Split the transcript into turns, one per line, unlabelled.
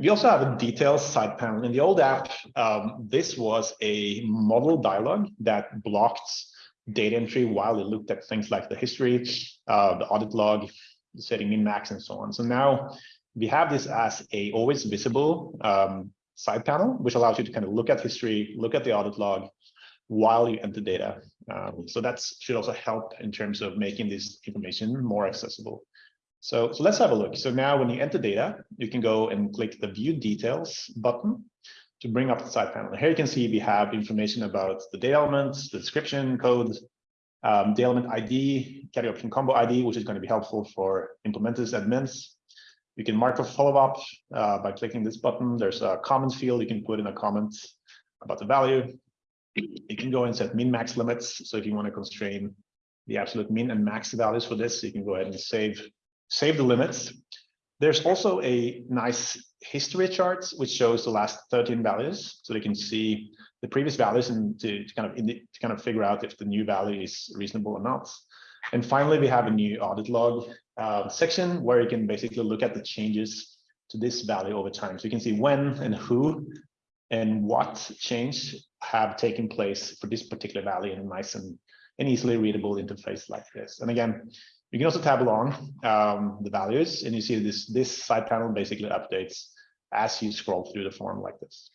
We also have a details side panel. In the old app, um, this was a modal dialog that blocked data entry while it looked at things like the history, uh, the audit log, setting min max, and so on. So now we have this as a always visible um, side panel, which allows you to kind of look at history, look at the audit log while you enter data. Um, so that should also help in terms of making this information more accessible. So, so let's have a look. So now when you enter data, you can go and click the view details button to bring up the side panel. Here you can see we have information about the data elements, the description, code, um, the element ID, carry option combo ID, which is going to be helpful for implementers, admins. You can mark a follow-up uh, by clicking this button. There's a comment field. You can put in a comment about the value. You can go and set min max limits. So if you want to constrain the absolute min and max values for this, you can go ahead and save save the limits. There's also a nice history chart which shows the last 13 values, so they can see the previous values and to, to kind of to kind of figure out if the new value is reasonable or not. And finally, we have a new audit log uh, section where you can basically look at the changes to this value over time. So you can see when and who and what change have taken place for this particular value in a nice and, easily readable interface like this. And again, you can also tab along um, the values and you see this, this side panel basically updates as you scroll through the form like this.